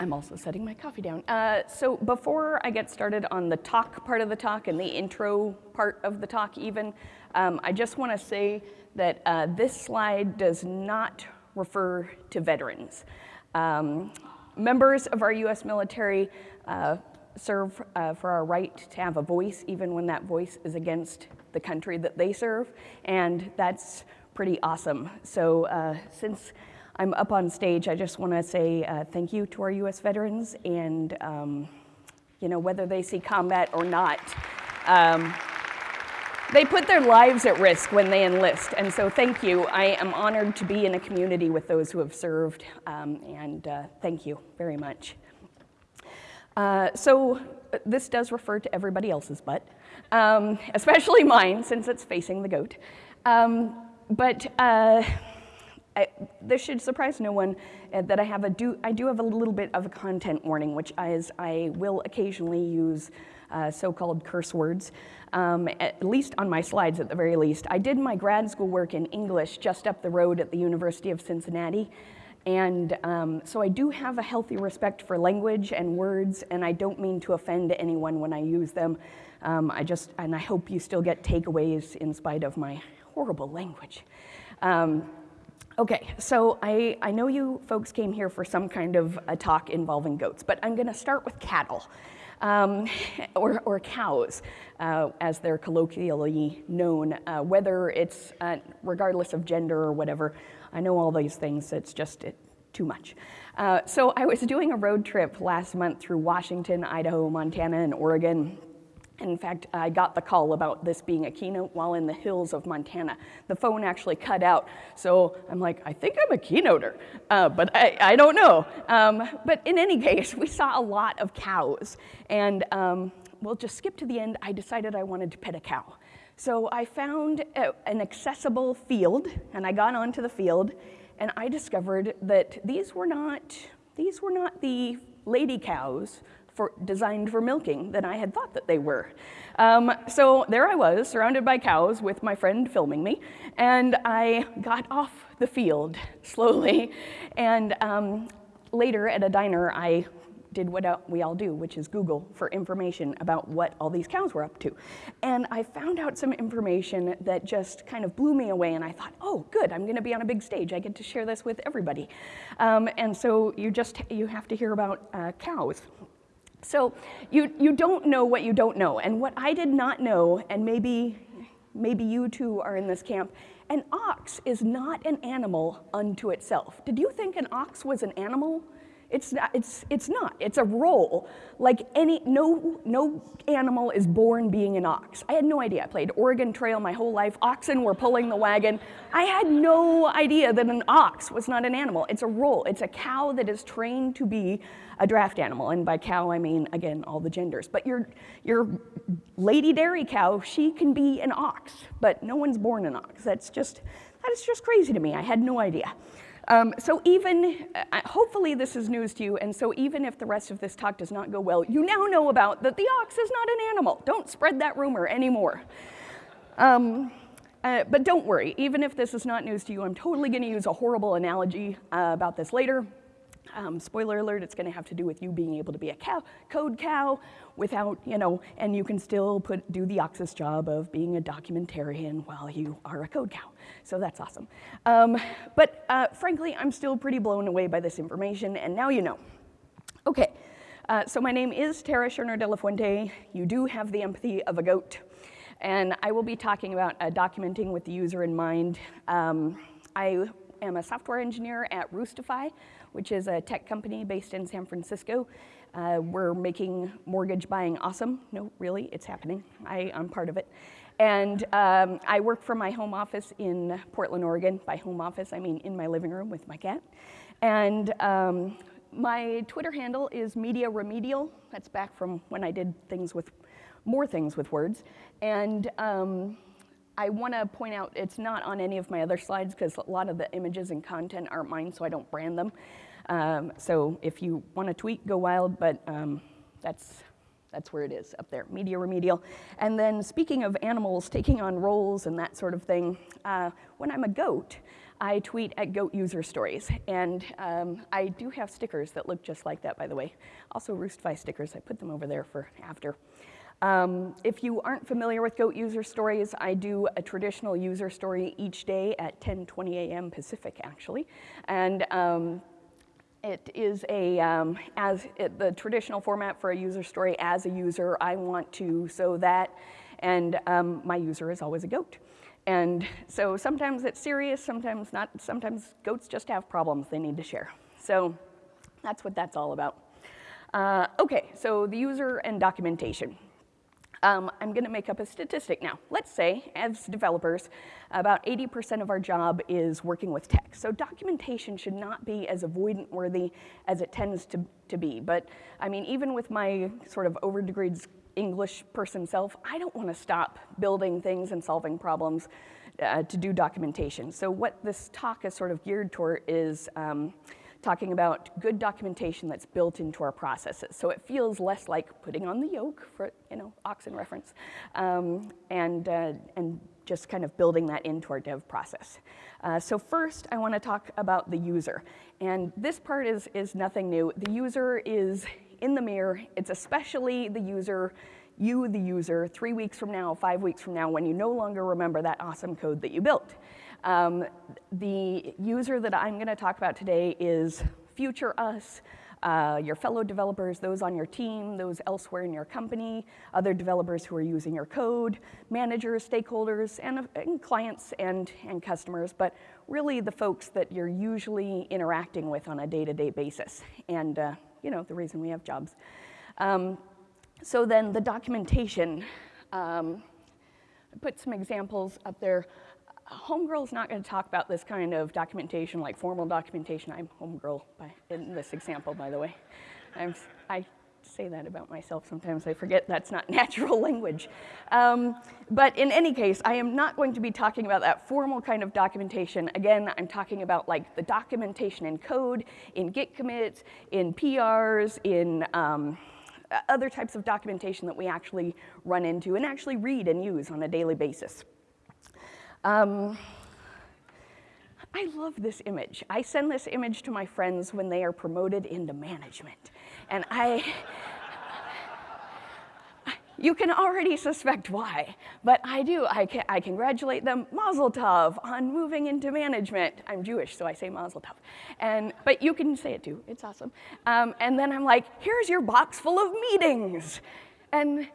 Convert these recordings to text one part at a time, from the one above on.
I'm also setting my coffee down. Uh, so before I get started on the talk part of the talk and the intro part of the talk even, um, I just want to say that uh, this slide does not refer to veterans. Um, members of our US military uh, serve uh, for our right to have a voice even when that voice is against the country that they serve, and that's pretty awesome. So uh, since I'm up on stage, I just want to say uh, thank you to our U.S. veterans, and um, you know whether they see combat or not, um, they put their lives at risk when they enlist, and so thank you. I am honored to be in a community with those who have served, um, and uh, thank you very much. Uh, so uh, this does refer to everybody else's butt, um, especially mine since it's facing the goat. Um, but uh, I, this should surprise no one uh, that I have a do I do have a little bit of a content warning, which is I will occasionally use uh, so-called curse words, um, at least on my slides at the very least. I did my grad school work in English just up the road at the University of Cincinnati. And um, so I do have a healthy respect for language and words, and I don't mean to offend anyone when I use them. Um, I just, and I hope you still get takeaways in spite of my horrible language. Um, Okay, so I, I know you folks came here for some kind of a talk involving goats, but I'm gonna start with cattle, um, or, or cows, uh, as they're colloquially known, uh, whether it's uh, regardless of gender or whatever. I know all these things, it's just it, too much. Uh, so I was doing a road trip last month through Washington, Idaho, Montana, and Oregon, in fact, I got the call about this being a keynote while in the hills of Montana. The phone actually cut out, so I'm like, I think I'm a keynoter, uh, but I, I, don't know. Um, but in any case, we saw a lot of cows, and um, we'll just skip to the end. I decided I wanted to pet a cow. So I found a, an accessible field, and I got onto the field, and I discovered that these were not, these were not the lady cows for, designed for milking than I had thought that they were. Um, so there I was, surrounded by cows with my friend filming me, and I got off the field slowly, and um, later at a diner, I did what we all do, which is Google for information about what all these cows were up to. And I found out some information that just kind of blew me away, and I thought, oh, good, I'm gonna be on a big stage. I get to share this with everybody. Um, and so you just, you have to hear about uh, cows. So you, you don't know what you don't know. And what I did not know, and maybe, maybe you too are in this camp, an ox is not an animal unto itself. Did you think an ox was an animal? It's not, it's, it's not, it's a role. Like any, no, no animal is born being an ox. I had no idea. I played Oregon Trail my whole life. Oxen were pulling the wagon. I had no idea that an ox was not an animal. It's a role. It's a cow that is trained to be a draft animal. And by cow, I mean, again, all the genders. But your, your lady dairy cow, she can be an ox, but no one's born an ox. That's just, that is just crazy to me. I had no idea. Um, so even, uh, hopefully this is news to you, and so even if the rest of this talk does not go well, you now know about that the ox is not an animal. Don't spread that rumor anymore. Um, uh, but don't worry, even if this is not news to you, I'm totally gonna use a horrible analogy uh, about this later. Um, spoiler alert, it's gonna have to do with you being able to be a cow, code cow without, you know, and you can still put, do the Oxus job of being a documentarian while you are a code cow. So that's awesome. Um, but uh, frankly, I'm still pretty blown away by this information, and now you know. Okay, uh, so my name is Tara Scherner de la Fuente. You do have the empathy of a goat. And I will be talking about uh, documenting with the user in mind. Um, I am a software engineer at Roostify, which is a tech company based in San Francisco. Uh, we're making mortgage buying awesome. No, really, it's happening. I, I'm part of it. And um, I work from my home office in Portland, Oregon. By home office, I mean in my living room with my cat. And um, my Twitter handle is Media Remedial. That's back from when I did things with more things with words. And um, I want to point out it's not on any of my other slides because a lot of the images and content aren't mine, so I don't brand them. Um, so if you want to tweet, go wild, but um, that's that's where it is, up there, media remedial. And then speaking of animals taking on roles and that sort of thing, uh, when I'm a goat, I tweet at Goat User Stories. And um, I do have stickers that look just like that, by the way. Also Roostify stickers, I put them over there for after. Um, if you aren't familiar with Goat User Stories, I do a traditional user story each day at 10:20 a.m. Pacific, actually, and um, it is a um, as it, the traditional format for a user story. As a user, I want to so that, and um, my user is always a goat. And so sometimes it's serious, sometimes not. Sometimes goats just have problems they need to share. So that's what that's all about. Uh, okay, so the user and documentation. Um, I'm going to make up a statistic now. Let's say, as developers, about 80% of our job is working with text. So documentation should not be as avoidant worthy as it tends to, to be. But I mean, even with my sort of overdegreed English person self, I don't want to stop building things and solving problems uh, to do documentation. So what this talk is sort of geared toward is um, talking about good documentation that's built into our processes. So it feels less like putting on the yoke for, you know, oxen reference, um, and, uh, and just kind of building that into our dev process. Uh, so first, I want to talk about the user. And this part is, is nothing new. The user is in the mirror. It's especially the user, you, the user, three weeks from now, five weeks from now, when you no longer remember that awesome code that you built. Um, the user that I'm going to talk about today is future us, uh, your fellow developers, those on your team, those elsewhere in your company, other developers who are using your code, managers, stakeholders, and, and clients and, and customers, but really the folks that you're usually interacting with on a day-to-day -day basis, and uh, you know, the reason we have jobs. Um, so then the documentation, um, I put some examples up there. Homegirl is not going to talk about this kind of documentation, like formal documentation. I'm Homegirl by, in this example, by the way. I'm, i say that about myself sometimes. I forget that's not natural language. Um, but in any case, I am not going to be talking about that formal kind of documentation. Again, I'm talking about like the documentation in code, in Git commits, in PRs, in um, other types of documentation that we actually run into and actually read and use on a daily basis. Um, I love this image. I send this image to my friends when they are promoted into management. And I, you can already suspect why, but I do. I, I congratulate them, Mazel Tov, on moving into management. I'm Jewish, so I say Mazel Tov. And, but you can say it too, it's awesome. Um, and then I'm like, here's your box full of meetings. And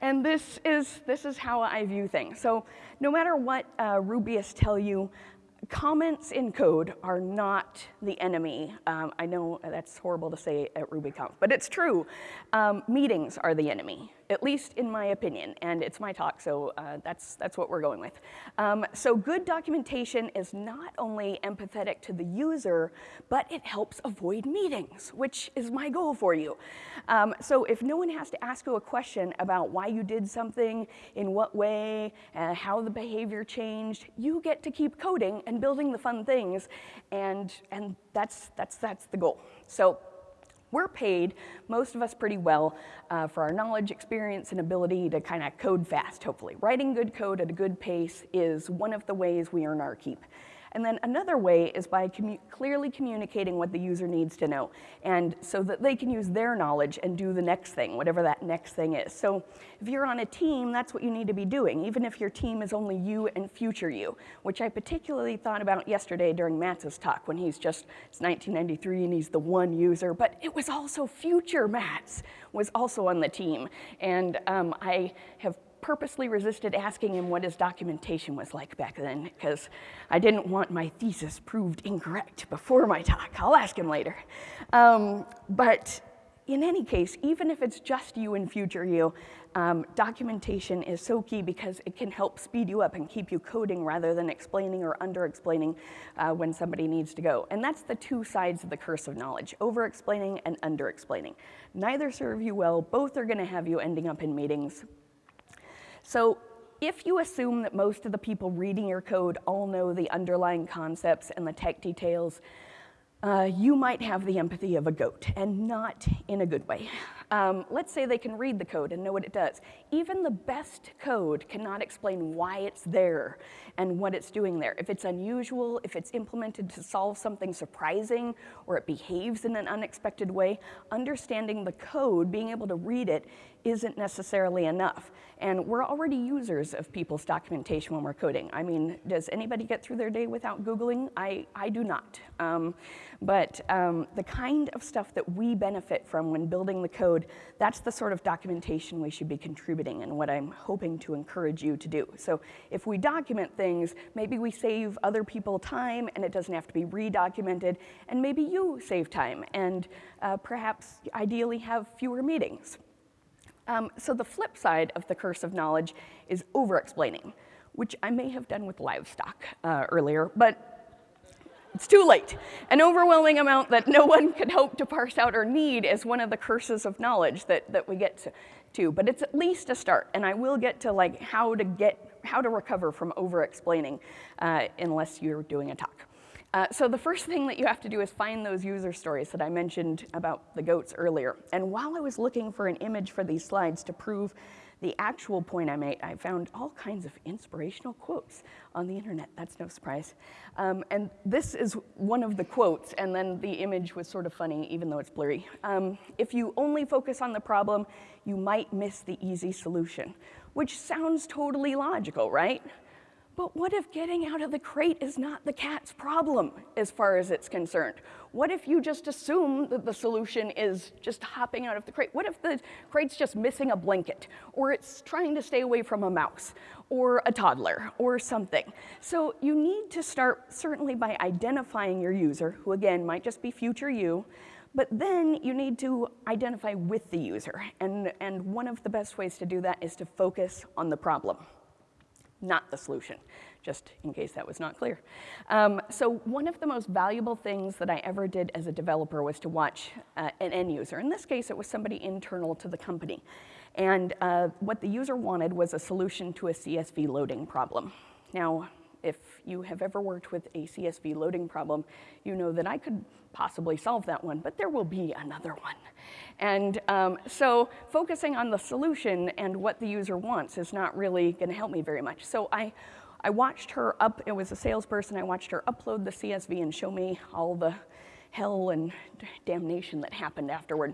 and this is, this is how I view things. So no matter what uh, Rubyists tell you, comments in code are not the enemy. Um, I know that's horrible to say at RubyConf, but it's true. Um, meetings are the enemy at least in my opinion, and it's my talk, so uh, that's, that's what we're going with. Um, so good documentation is not only empathetic to the user, but it helps avoid meetings, which is my goal for you. Um, so if no one has to ask you a question about why you did something, in what way, uh, how the behavior changed, you get to keep coding and building the fun things, and, and that's, that's, that's the goal. So we're paid, most of us pretty well, uh, for our knowledge, experience, and ability to kind of code fast, hopefully. Writing good code at a good pace is one of the ways we earn our keep. And then another way is by commu clearly communicating what the user needs to know, and so that they can use their knowledge and do the next thing, whatever that next thing is. So if you're on a team, that's what you need to be doing, even if your team is only you and future you, which I particularly thought about yesterday during Matz talk when he's just, it's 1993 and he's the one user, but it was also future Matz was also on the team. And um, I have purposely resisted asking him what his documentation was like back then because I didn't want my thesis proved incorrect before my talk. I'll ask him later. Um, but in any case, even if it's just you and future you, um, documentation is so key because it can help speed you up and keep you coding rather than explaining or under-explaining uh, when somebody needs to go. And that's the two sides of the curse of knowledge, over-explaining and under-explaining. Neither serve you well, both are gonna have you ending up in meetings so if you assume that most of the people reading your code all know the underlying concepts and the tech details, uh, you might have the empathy of a goat, and not in a good way. Um, let's say they can read the code and know what it does. Even the best code cannot explain why it's there and what it's doing there. If it's unusual, if it's implemented to solve something surprising, or it behaves in an unexpected way, understanding the code, being able to read it, isn't necessarily enough. And we're already users of people's documentation when we're coding. I mean, does anybody get through their day without Googling? I, I do not. Um, but um, the kind of stuff that we benefit from when building the code, that's the sort of documentation we should be contributing and what I'm hoping to encourage you to do. So if we document things, maybe we save other people time and it doesn't have to be redocumented, and maybe you save time and uh, perhaps ideally have fewer meetings. Um, so the flip side of the curse of knowledge is over-explaining, which I may have done with livestock uh, earlier, but it's too late. An overwhelming amount that no one could hope to parse out or need is one of the curses of knowledge that, that we get to. But it's at least a start, and I will get to like how to get, how to recover from over-explaining uh, unless you're doing a talk. Uh, so the first thing that you have to do is find those user stories that I mentioned about the goats earlier. And while I was looking for an image for these slides to prove the actual point I made, I found all kinds of inspirational quotes on the internet. That's no surprise. Um, and this is one of the quotes, and then the image was sort of funny, even though it's blurry. Um, if you only focus on the problem, you might miss the easy solution, which sounds totally logical, right? But what if getting out of the crate is not the cat's problem as far as it's concerned? What if you just assume that the solution is just hopping out of the crate? What if the crate's just missing a blanket or it's trying to stay away from a mouse or a toddler or something? So you need to start certainly by identifying your user, who again might just be future you, but then you need to identify with the user. And, and one of the best ways to do that is to focus on the problem not the solution, just in case that was not clear. Um, so one of the most valuable things that I ever did as a developer was to watch uh, an end user. In this case, it was somebody internal to the company. And uh, what the user wanted was a solution to a CSV loading problem. Now, if you have ever worked with a CSV loading problem, you know that I could possibly solve that one, but there will be another one. And um, so focusing on the solution and what the user wants is not really gonna help me very much. So I, I watched her up, it was a salesperson, I watched her upload the CSV and show me all the hell and damnation that happened afterward.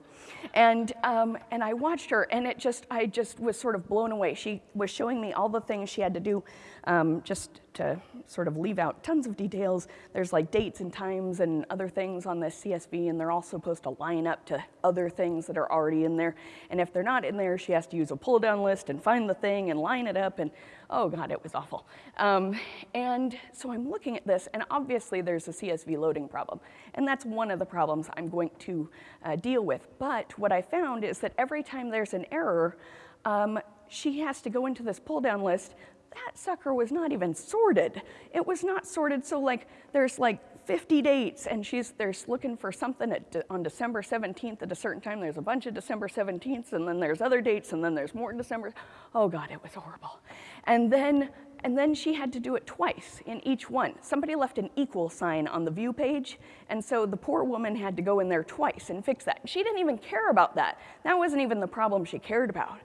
And, um, and I watched her and it just, I just was sort of blown away. She was showing me all the things she had to do um, just to sort of leave out tons of details. There's like dates and times and other things on this CSV and they're all supposed to line up to other things that are already in there. And if they're not in there, she has to use a pull down list and find the thing and line it up and oh God, it was awful. Um, and so I'm looking at this, and obviously there's a CSV loading problem. And that's one of the problems I'm going to uh, deal with. But what I found is that every time there's an error, um, she has to go into this pull down list. That sucker was not even sorted. It was not sorted, so like there's like 50 dates, and she's there's looking for something at, on December 17th at a certain time. There's a bunch of December 17th, and then there's other dates, and then there's more in December. Oh God, it was horrible. And then, and then she had to do it twice in each one. Somebody left an equal sign on the view page, and so the poor woman had to go in there twice and fix that. She didn't even care about that. That wasn't even the problem she cared about.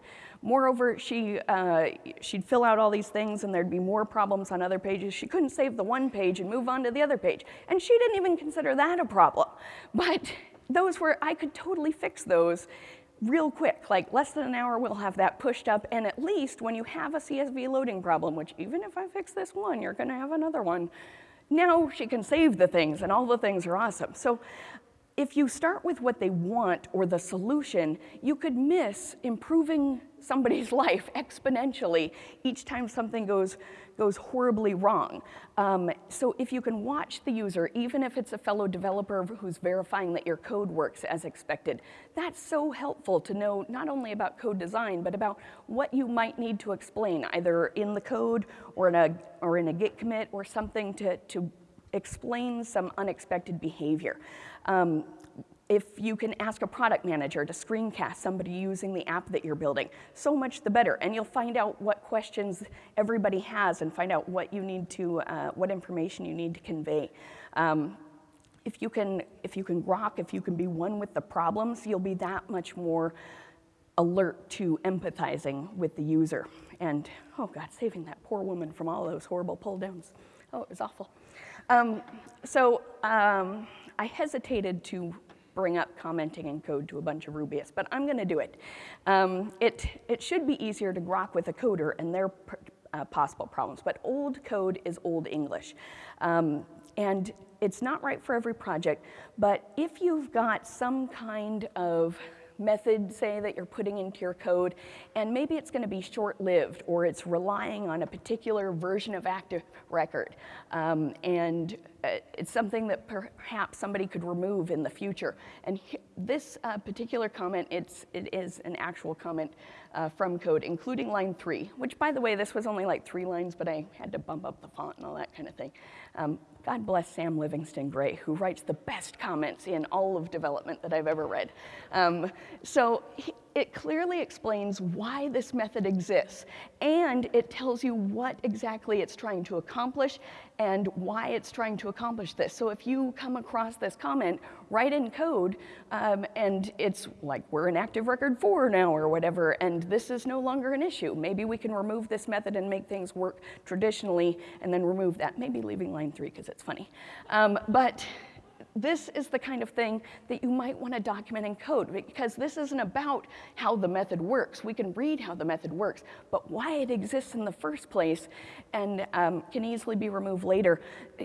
Moreover, she, uh, she'd fill out all these things and there'd be more problems on other pages. She couldn't save the one page and move on to the other page. And she didn't even consider that a problem. But those were, I could totally fix those real quick, like less than an hour, we'll have that pushed up. And at least when you have a CSV loading problem, which even if I fix this one, you're gonna have another one, now she can save the things and all the things are awesome. So if you start with what they want or the solution, you could miss improving somebody's life exponentially each time something goes, goes horribly wrong. Um, so if you can watch the user, even if it's a fellow developer who's verifying that your code works as expected, that's so helpful to know not only about code design, but about what you might need to explain, either in the code or in a, or in a Git commit or something to, to explain some unexpected behavior. Um, if you can ask a product manager to screencast somebody using the app that you're building, so much the better. And you'll find out what questions everybody has and find out what you need to, uh, what information you need to convey. Um, if you can, if you can rock, if you can be one with the problems, you'll be that much more alert to empathizing with the user. And, oh God, saving that poor woman from all those horrible pull downs. Oh, it was awful. Um, so um, I hesitated to bring up commenting in code to a bunch of Rubyists, but I'm gonna do it. Um, it. It should be easier to grok with a coder and their uh, possible problems, but old code is old English. Um, and it's not right for every project, but if you've got some kind of method, say, that you're putting into your code, and maybe it's going to be short-lived, or it's relying on a particular version of Active Record, um, and it's something that perhaps somebody could remove in the future. And this uh, particular comment, it's, it is an actual comment uh, from code, including line three, which by the way, this was only like three lines, but I had to bump up the font and all that kind of thing. Um, God bless Sam Livingston Gray, who writes the best comments in all of development that I've ever read. Um, so he, it clearly explains why this method exists, and it tells you what exactly it's trying to accomplish and why it's trying to accomplish this. So if you come across this comment, write in code, um, and it's like, we're in active record four now or whatever, and this is no longer an issue. Maybe we can remove this method and make things work traditionally, and then remove that, maybe leaving line three because it's funny. Um, but this is the kind of thing that you might want to document in code because this isn't about how the method works. We can read how the method works, but why it exists in the first place and um, can easily be removed later,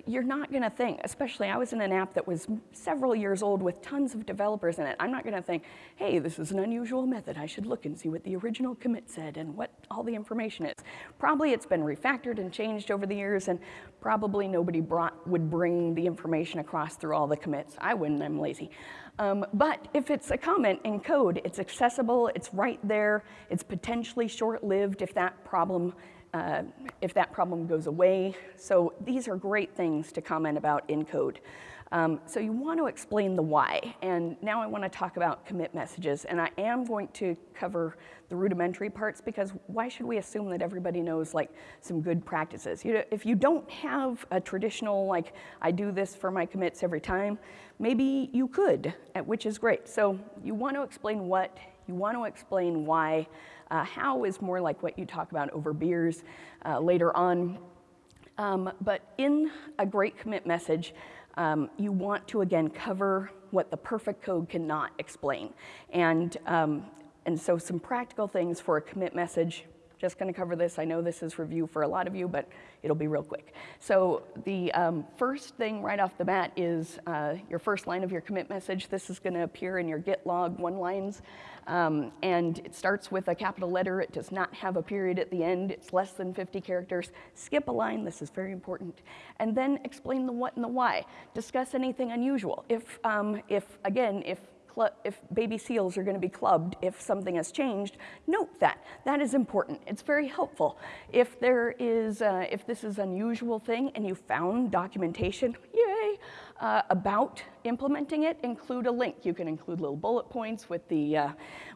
you're not going to think, especially I was in an app that was several years old with tons of developers in it. I'm not going to think, hey, this is an unusual method. I should look and see what the original commit said and what all the information is. Probably it's been refactored and changed over the years and probably nobody brought, would bring the information across through all the commits. I wouldn't, I'm lazy. Um, but if it's a comment in code, it's accessible, it's right there, it's potentially short-lived if that problem uh, if that problem goes away. So these are great things to comment about in code. Um, so you want to explain the why. And now I want to talk about commit messages. And I am going to cover the rudimentary parts because why should we assume that everybody knows like some good practices? You know, if you don't have a traditional like, I do this for my commits every time, maybe you could, which is great. So you want to explain what, you want to explain why. Uh, how is more like what you talk about over beers uh, later on. Um, but in a great commit message, um, you want to again cover what the perfect code cannot explain. And, um, and so some practical things for a commit message, just gonna cover this. I know this is review for a lot of you, but it'll be real quick. So the um, first thing right off the bat is uh, your first line of your commit message. This is gonna appear in your git log one lines. Um, and it starts with a capital letter. It does not have a period at the end. It's less than 50 characters. Skip a line, this is very important. And then explain the what and the why. Discuss anything unusual. If, um, if again, if if baby seals are going to be clubbed if something has changed, note that. That is important. It's very helpful. If there is, uh, if this is unusual thing and you found documentation, yay, uh, about implementing it, include a link. You can include little bullet points with the, uh,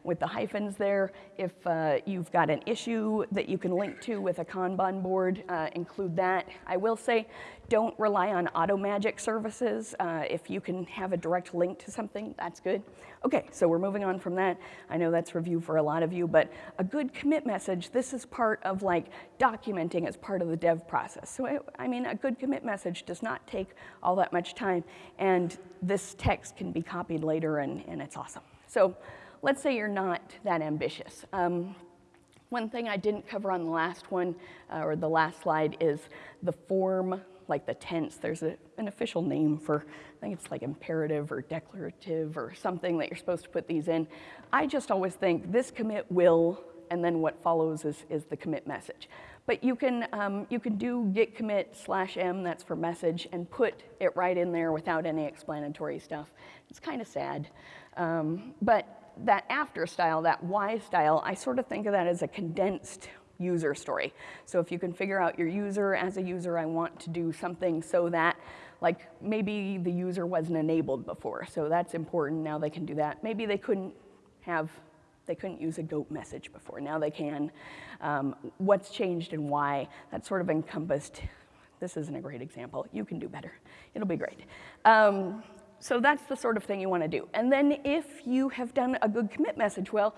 with the hyphens there. If uh, you've got an issue that you can link to with a Kanban board, uh, include that. I will say, don't rely on auto magic services. Uh, if you can have a direct link to something, that's good. Okay, so we're moving on from that. I know that's review for a lot of you, but a good commit message, this is part of like documenting as part of the dev process. So, I, I mean, a good commit message does not take all that much time, and this text can be copied later, and, and it's awesome. So let's say you're not that ambitious. Um, one thing I didn't cover on the last one, uh, or the last slide, is the form like the tense, there's a, an official name for, I think it's like imperative or declarative or something that you're supposed to put these in. I just always think this commit will, and then what follows is, is the commit message. But you can, um, you can do git commit slash m, that's for message, and put it right in there without any explanatory stuff. It's kind of sad. Um, but that after style, that y style, I sort of think of that as a condensed user story. So if you can figure out your user, as a user, I want to do something so that, like maybe the user wasn't enabled before, so that's important, now they can do that. Maybe they couldn't have, they couldn't use a goat message before, now they can. Um, what's changed and why, that's sort of encompassed this isn't a great example. You can do better. It'll be great. Um, so that's the sort of thing you want to do. And then if you have done a good commit message, well,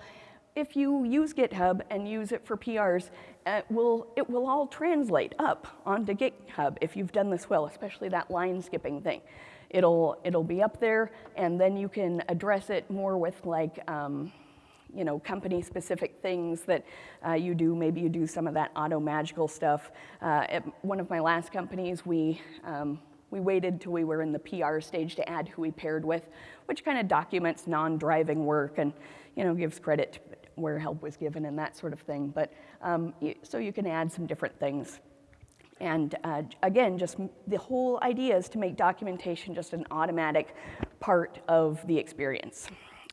if you use GitHub and use it for PRs, it will, it will all translate up onto GitHub if you've done this well, especially that line skipping thing. It'll, it'll be up there, and then you can address it more with like, um, you know, company-specific things that uh, you do. Maybe you do some of that auto magical stuff. Uh, at one of my last companies, we um, we waited till we were in the PR stage to add who we paired with, which kind of documents non-driving work and you know gives credit where help was given and that sort of thing. But um, so you can add some different things. And uh, again, just the whole idea is to make documentation just an automatic part of the experience.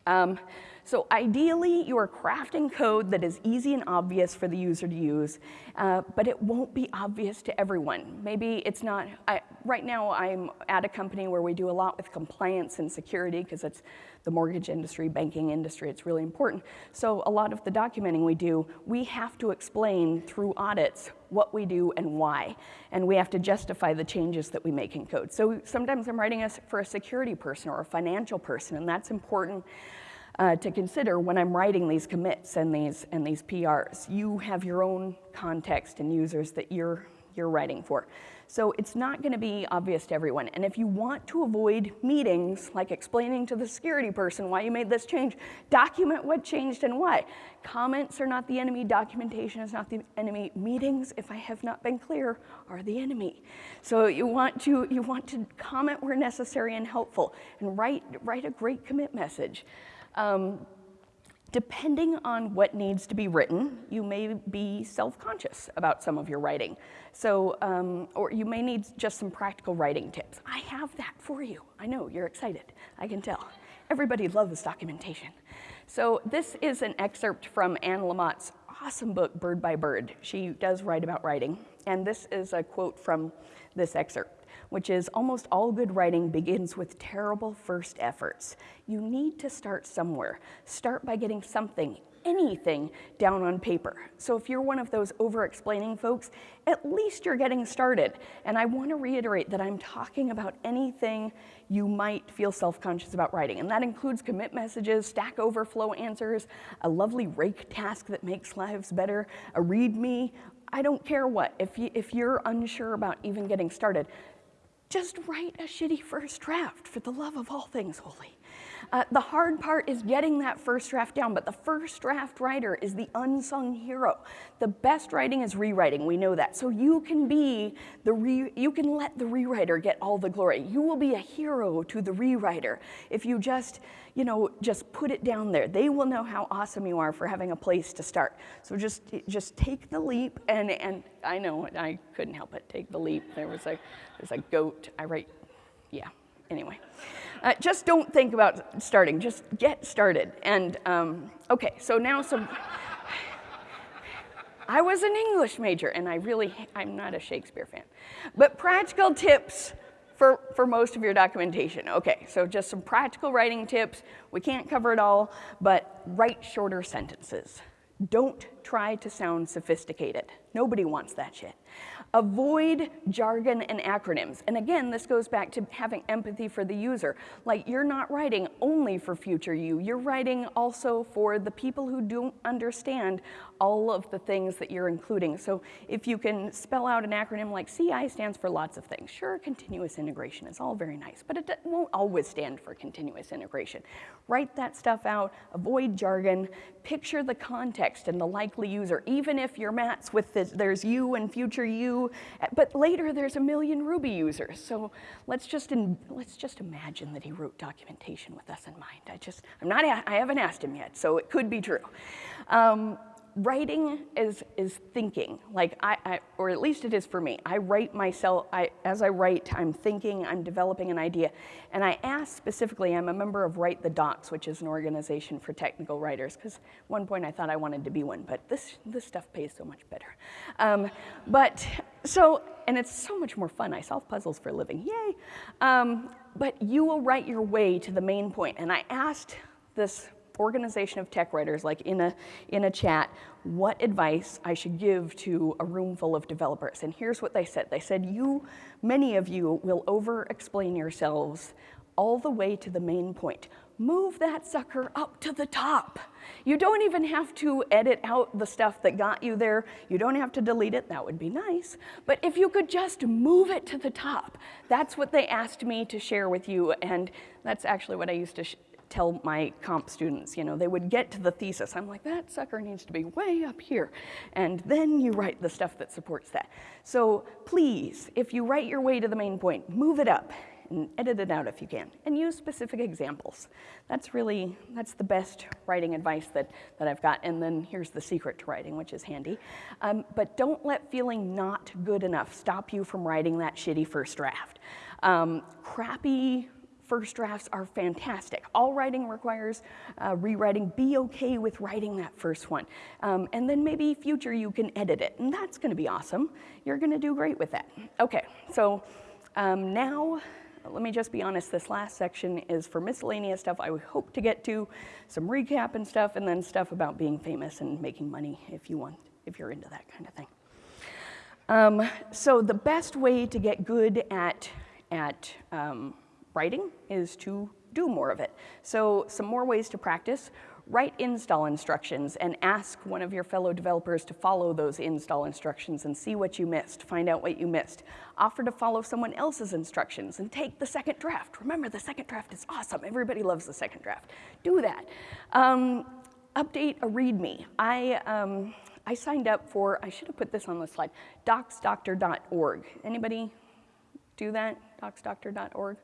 Um, so ideally, you are crafting code that is easy and obvious for the user to use, uh, but it won't be obvious to everyone. Maybe it's not, I, right now I'm at a company where we do a lot with compliance and security because it's the mortgage industry, banking industry, it's really important. So a lot of the documenting we do, we have to explain through audits what we do and why. And we have to justify the changes that we make in code. So sometimes I'm writing for a security person or a financial person, and that's important uh, to consider when I'm writing these commits and these, and these PRs. You have your own context and users that you're, you're writing for. So it's not gonna be obvious to everyone. And if you want to avoid meetings, like explaining to the security person why you made this change, document what changed and why. Comments are not the enemy, documentation is not the enemy. Meetings, if I have not been clear, are the enemy. So you want to, you want to comment where necessary and helpful, and write, write a great commit message. Um, depending on what needs to be written, you may be self-conscious about some of your writing. So, um, or you may need just some practical writing tips. I have that for you. I know, you're excited, I can tell. Everybody loves documentation. So this is an excerpt from Anne Lamott's awesome book, Bird by Bird. She does write about writing. And this is a quote from this excerpt which is almost all good writing begins with terrible first efforts. You need to start somewhere. Start by getting something, anything down on paper. So if you're one of those over-explaining folks, at least you're getting started. And I want to reiterate that I'm talking about anything you might feel self-conscious about writing. And that includes commit messages, Stack Overflow answers, a lovely rake task that makes lives better, a README, I don't care what. If, you, if you're unsure about even getting started, just write a shitty first draft for the love of all things holy. Uh, the hard part is getting that first draft down, but the first draft writer is the unsung hero. The best writing is rewriting, we know that. So you can be the re you can let the rewriter get all the glory. You will be a hero to the rewriter if you just, you know, just put it down there. They will know how awesome you are for having a place to start. So just just take the leap and and I know I couldn't help it. Take the leap. There was a there's a goat. I write yeah. Anyway. Uh, just don't think about starting, just get started. And um, okay, so now some, I was an English major and I really, I'm not a Shakespeare fan. But practical tips for, for most of your documentation. Okay, so just some practical writing tips. We can't cover it all, but write shorter sentences. Don't try to sound sophisticated. Nobody wants that shit. Avoid jargon and acronyms. And again, this goes back to having empathy for the user. Like you're not writing only for future you, you're writing also for the people who don't understand all of the things that you're including. So if you can spell out an acronym like CI stands for lots of things. Sure, continuous integration is all very nice, but it won't always stand for continuous integration. Write that stuff out, avoid jargon, picture the context and the likely user, even if your Matz with this, there's you and future you, but later there's a million Ruby users. So let's just, in, let's just imagine that he wrote documentation with us in mind. I just, I'm not, I haven't asked him yet, so it could be true. Um, writing is, is thinking, like I, I, or at least it is for me. I write myself, I, as I write, I'm thinking, I'm developing an idea. And I ask specifically, I'm a member of Write the Docs, which is an organization for technical writers, because one point I thought I wanted to be one, but this, this stuff pays so much better. Um, but so, and it's so much more fun. I solve puzzles for a living, yay. Um, but you will write your way to the main point. And I asked this organization of tech writers, like in a, in a chat, what advice I should give to a room full of developers. And here's what they said. They said, you, many of you will over-explain yourselves all the way to the main point. Move that sucker up to the top. You don't even have to edit out the stuff that got you there. You don't have to delete it, that would be nice. But if you could just move it to the top, that's what they asked me to share with you, and that's actually what I used to tell my comp students, you know, they would get to the thesis. I'm like, that sucker needs to be way up here. And then you write the stuff that supports that. So please, if you write your way to the main point, move it up and edit it out if you can, and use specific examples. That's really, that's the best writing advice that, that I've got, and then here's the secret to writing, which is handy. Um, but don't let feeling not good enough stop you from writing that shitty first draft. Um, crappy first drafts are fantastic. All writing requires uh, rewriting. Be okay with writing that first one. Um, and then maybe future you can edit it, and that's gonna be awesome. You're gonna do great with that. Okay, so um, now let me just be honest, this last section is for miscellaneous stuff I would hope to get to, some recap and stuff, and then stuff about being famous and making money if you want, if you're into that kind of thing. Um, so the best way to get good at, at um, writing is to do more of it. So some more ways to practice write install instructions and ask one of your fellow developers to follow those install instructions and see what you missed, find out what you missed. Offer to follow someone else's instructions and take the second draft. Remember, the second draft is awesome. Everybody loves the second draft. Do that. Um, update a README. I, um, I signed up for, I should have put this on the slide, docsdoctor.org. Anybody do that, docsdoctor.org?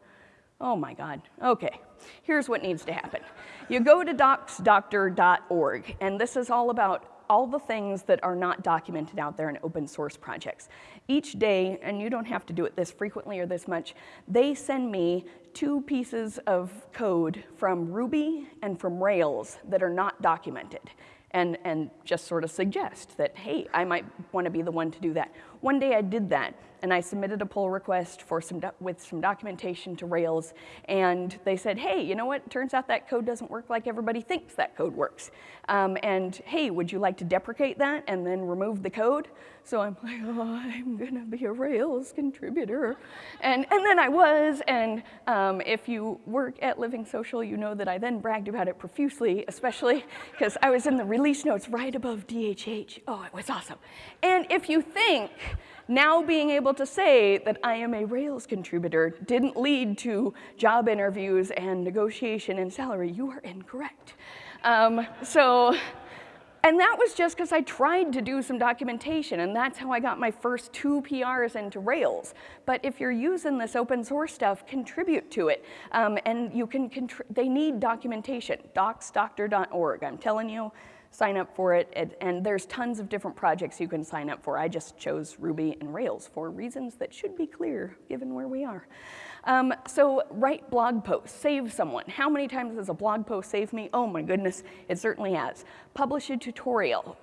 Oh my God, okay. Here's what needs to happen. You go to docsdoctor.org, and this is all about all the things that are not documented out there in open source projects. Each day, and you don't have to do it this frequently or this much, they send me two pieces of code from Ruby and from Rails that are not documented and, and just sort of suggest that, hey, I might want to be the one to do that. One day I did that, and I submitted a pull request for some with some documentation to Rails, and they said, hey, you know what? Turns out that code doesn't work like everybody thinks that code works. Um, and hey, would you like to deprecate that and then remove the code? So I'm like, oh, I'm gonna be a Rails contributor. And, and then I was, and um, if you work at Living Social, you know that I then bragged about it profusely, especially because I was in the release notes right above DHH. Oh, it was awesome. And if you think now being able to say that I am a Rails contributor didn't lead to job interviews and negotiation and salary, you are incorrect. Um, so, and that was just because I tried to do some documentation, and that's how I got my first two PRs into Rails. But if you're using this open source stuff, contribute to it. Um, and you can, they need documentation, docsdoctor.org. I'm telling you, sign up for it. And, and there's tons of different projects you can sign up for. I just chose Ruby and Rails for reasons that should be clear given where we are. Um, so write blog posts, save someone. How many times has a blog post saved me? Oh my goodness, it certainly has. Publish a tutorial,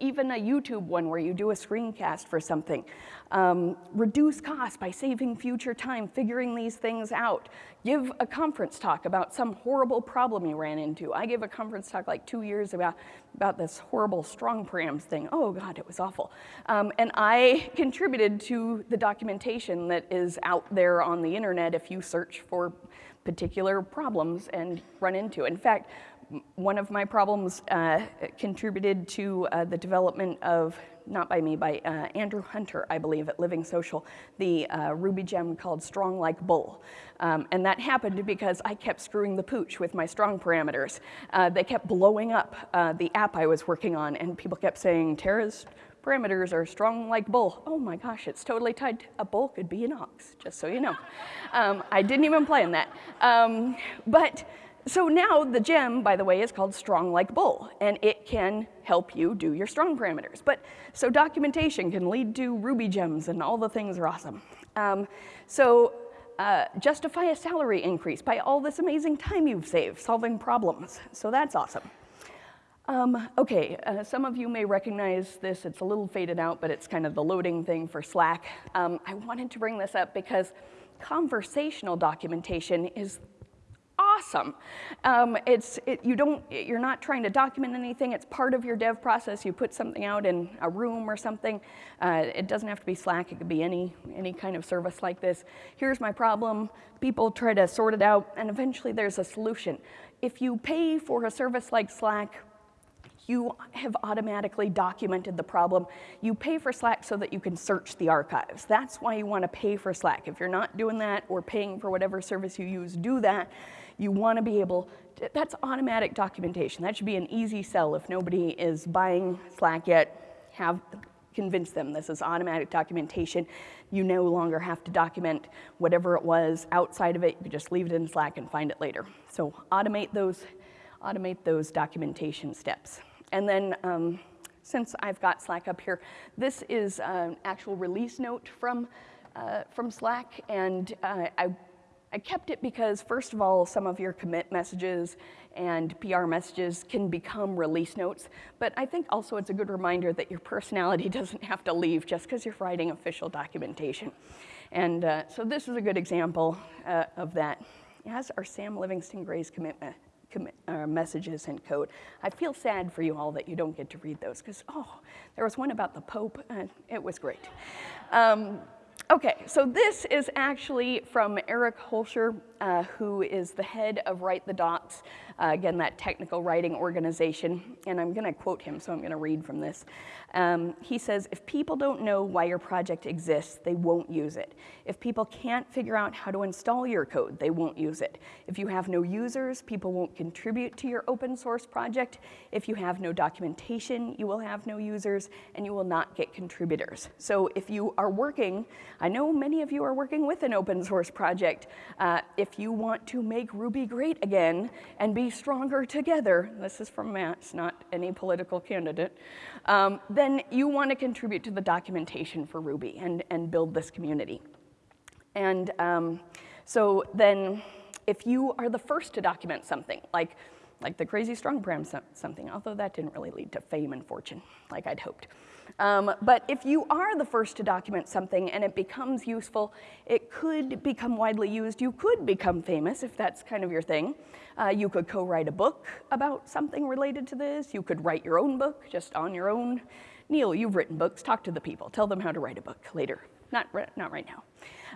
even a YouTube one where you do a screencast for something. Um, reduce costs by saving future time, figuring these things out. Give a conference talk about some horrible problem you ran into. I gave a conference talk like two years about, about this horrible strong params thing. Oh God, it was awful. Um, and I contributed to the documentation that is out there on the internet if you search for particular problems and run into. In fact, one of my problems uh, contributed to uh, the development of, not by me, by uh, Andrew Hunter, I believe, at Living Social, the uh, Ruby gem called Strong Like Bull. Um, and that happened because I kept screwing the pooch with my strong parameters. Uh, they kept blowing up uh, the app I was working on, and people kept saying, Tara's parameters are strong like bull. Oh my gosh, it's totally tied. A bull could be an ox, just so you know. Um, I didn't even plan that. Um, but so now the gem, by the way, is called strong like bull, and it can help you do your strong parameters. But so documentation can lead to Ruby gems, and all the things are awesome. Um, so uh, justify a salary increase by all this amazing time you've saved solving problems. So that's awesome. Um, okay, uh, some of you may recognize this. It's a little faded out, but it's kind of the loading thing for Slack. Um, I wanted to bring this up because conversational documentation is awesome. Um, it's, it, you don't, you're not trying to document anything. It's part of your dev process. You put something out in a room or something. Uh, it doesn't have to be Slack. It could be any, any kind of service like this. Here's my problem. People try to sort it out, and eventually there's a solution. If you pay for a service like Slack, you have automatically documented the problem. You pay for Slack so that you can search the archives. That's why you want to pay for Slack. If you're not doing that or paying for whatever service you use, do that. You want to be able, to, that's automatic documentation. That should be an easy sell if nobody is buying Slack yet. Have convince them this is automatic documentation. You no longer have to document whatever it was outside of it. You just leave it in Slack and find it later. So automate those, automate those documentation steps. And then um, since I've got Slack up here, this is an actual release note from, uh, from Slack. And uh, I, I kept it because, first of all, some of your commit messages and PR messages can become release notes. But I think also it's a good reminder that your personality doesn't have to leave just because you're writing official documentation. And uh, so this is a good example uh, of that, as are Sam Livingston Gray's commitment uh, messages and code. I feel sad for you all that you don't get to read those because, oh, there was one about the Pope and it was great. Um, okay, so this is actually from Eric Holscher, uh, who is the head of Write the Docs, uh, again, that technical writing organization. And I'm going to quote him, so I'm going to read from this. Um, he says, if people don't know why your project exists, they won't use it. If people can't figure out how to install your code, they won't use it. If you have no users, people won't contribute to your open source project. If you have no documentation, you will have no users, and you will not get contributors. So if you are working, I know many of you are working with an open source project. Uh, if you want to make Ruby great again and be stronger together, this is from Matz, not any political candidate, um, then you want to contribute to the documentation for Ruby and, and build this community. And um, so then if you are the first to document something, like, like the crazy strong param something, although that didn't really lead to fame and fortune like I'd hoped. Um, but if you are the first to document something and it becomes useful, it could become widely used. You could become famous if that's kind of your thing. Uh, you could co-write a book about something related to this. You could write your own book just on your own. Neil, you've written books. Talk to the people. Tell them how to write a book later. Not, not right now.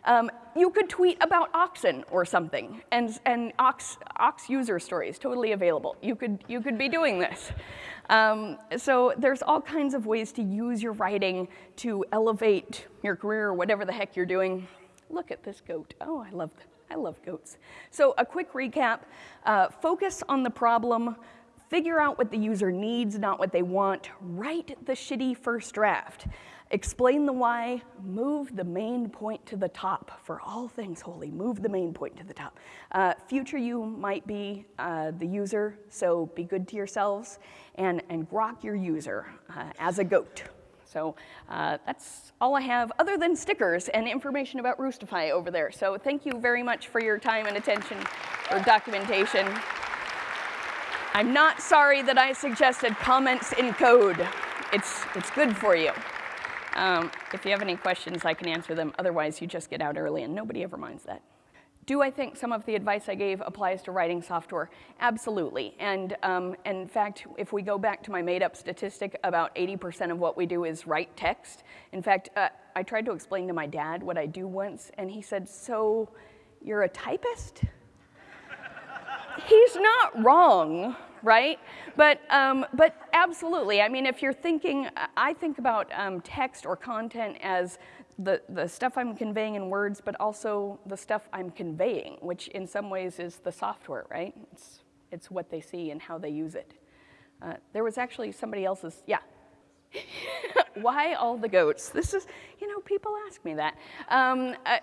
Um, you could tweet about oxen or something, and, and ox, ox user stories, totally available. You could, you could be doing this. Um, so there's all kinds of ways to use your writing to elevate your career or whatever the heck you're doing. Look at this goat. Oh, I love, I love goats. So a quick recap, uh, focus on the problem, figure out what the user needs, not what they want, write the shitty first draft. Explain the why, move the main point to the top. For all things holy, move the main point to the top. Uh, future you might be uh, the user, so be good to yourselves and, and grok your user uh, as a goat. So uh, that's all I have other than stickers and information about Roostify over there. So thank you very much for your time and attention for documentation. I'm not sorry that I suggested comments in code. It's, it's good for you. Um, if you have any questions, I can answer them. Otherwise, you just get out early, and nobody ever minds that. Do I think some of the advice I gave applies to writing software? Absolutely. And um, in fact, if we go back to my made up statistic, about 80% of what we do is write text. In fact, uh, I tried to explain to my dad what I do once, and he said, So you're a typist? He's not wrong right? But, um, but absolutely, I mean, if you're thinking, I think about um, text or content as the, the stuff I'm conveying in words, but also the stuff I'm conveying, which in some ways is the software, right? It's, it's what they see and how they use it. Uh, there was actually somebody else's, yeah. Why all the goats? This is, you know, people ask me that. Um, uh,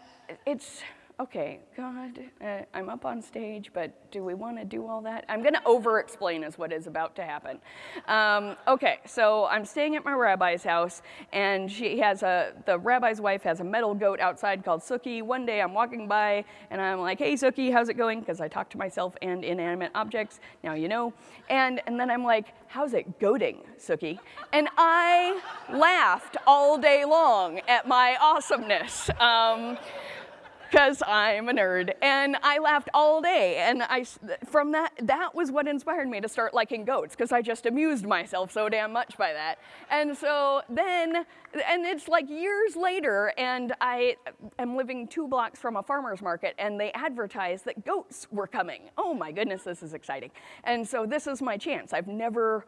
it's, okay, God, uh, I'm up on stage, but do we want to do all that? I'm going to over-explain is what is about to happen. Um, okay, so I'm staying at my rabbi's house, and she has a, the rabbi's wife has a metal goat outside called Suki. One day I'm walking by, and I'm like, hey, Suki, how's it going? Because I talk to myself and inanimate objects, now you know. And, and then I'm like, how's it goading, Suki? And I laughed all day long at my awesomeness. Um, because I'm a nerd. And I laughed all day. And I, from that, that was what inspired me to start liking goats because I just amused myself so damn much by that. And so then, and it's like years later, and I am living two blocks from a farmer's market, and they advertised that goats were coming. Oh my goodness, this is exciting. And so this is my chance. I've never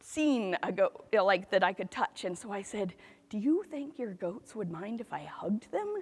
seen a goat like that I could touch. And so I said, do you think your goats would mind if I hugged them?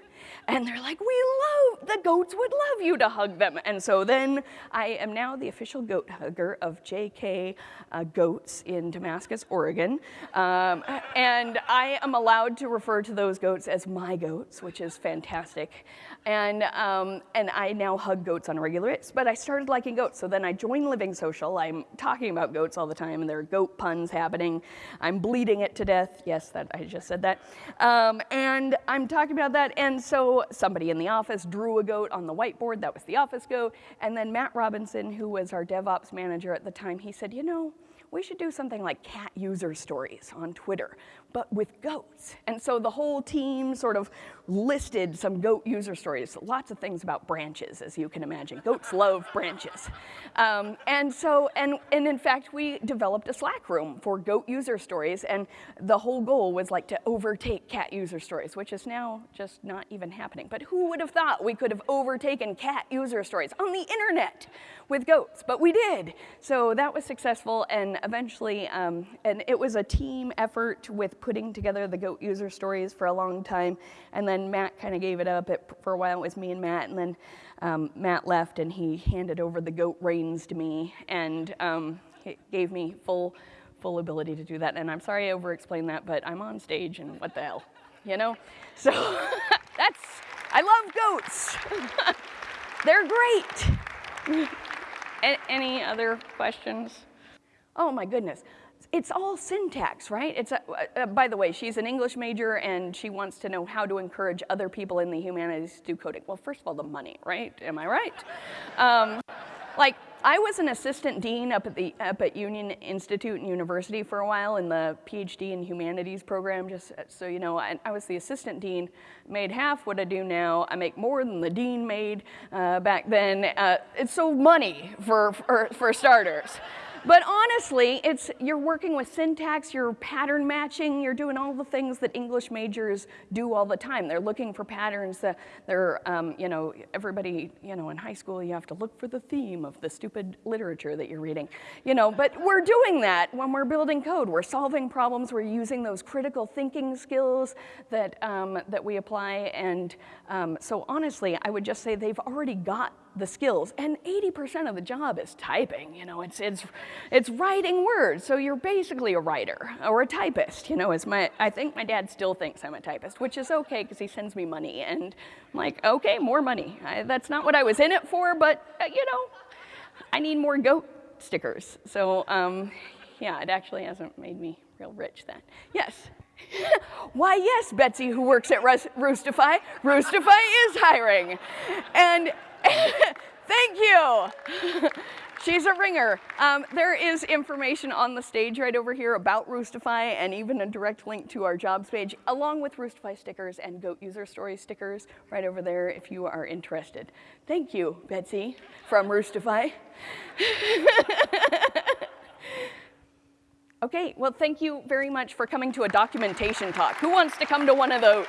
And they're like, we love, the goats would love you to hug them. And so then I am now the official goat hugger of JK uh, Goats in Damascus, Oregon. Um, and I am allowed to refer to those goats as my goats, which is fantastic. And, um, and I now hug goats on a regular basis, but I started liking goats. So then I joined Living Social. I'm talking about goats all the time, and there are goat puns happening. I'm bleeding it to death. Yes, that I just said that. Um, and I'm talking about that, and so somebody in the office drew a goat on the whiteboard, that was the office goat, and then Matt Robinson, who was our DevOps manager at the time, he said, you know, we should do something like cat user stories on Twitter, but with goats. And so the whole team sort of listed some goat user stories, lots of things about branches, as you can imagine. Goats love branches. Um, and so, and, and in fact, we developed a Slack room for goat user stories, and the whole goal was like to overtake cat user stories, which is now just not even happening. But who would have thought we could have overtaken cat user stories on the internet with goats? But we did. So that was successful, and eventually, um, and it was a team effort with putting together the goat user stories for a long time, and then Matt kind of gave it up. It, for a while, it was me and Matt, and then um, Matt left, and he handed over the goat reins to me, and um, gave me full, full ability to do that. And I'm sorry I over-explained that, but I'm on stage, and what the hell, you know? So that's, I love goats. They're great. Any other questions? Oh my goodness it's all syntax, right? It's a, uh, by the way, she's an English major and she wants to know how to encourage other people in the humanities to do coding. Well, first of all, the money, right? Am I right? Um, like, I was an assistant dean up at the up at Union Institute and University for a while in the PhD in humanities program. Just so you know, I, I was the assistant dean, made half what I do now. I make more than the dean made uh, back then. Uh, it's so money for for, for starters. But honestly, it's, you're working with syntax, you're pattern matching, you're doing all the things that English majors do all the time. They're looking for patterns. That they're, um, you know, everybody, you know, in high school, you have to look for the theme of the stupid literature that you're reading. You know, but we're doing that when we're building code. We're solving problems. We're using those critical thinking skills that, um, that we apply. And um, so honestly, I would just say they've already got the skills. And 80% of the job is typing, you know, it's, it's, it's writing words. So you're basically a writer or a typist, you know, as my, I think my dad still thinks I'm a typist, which is okay because he sends me money. And I'm like, okay, more money. I, that's not what I was in it for, but uh, you know, I need more goat stickers. So um, yeah, it actually hasn't made me real rich then. Yes. Why, yes, Betsy, who works at Roostify, Roostify is hiring. And Thank you. She's a ringer. Um, there is information on the stage right over here about Roostify and even a direct link to our jobs page, along with Roostify stickers and Goat User Story stickers right over there if you are interested. Thank you, Betsy from Roostify. okay, well, thank you very much for coming to a documentation talk. Who wants to come to one of those?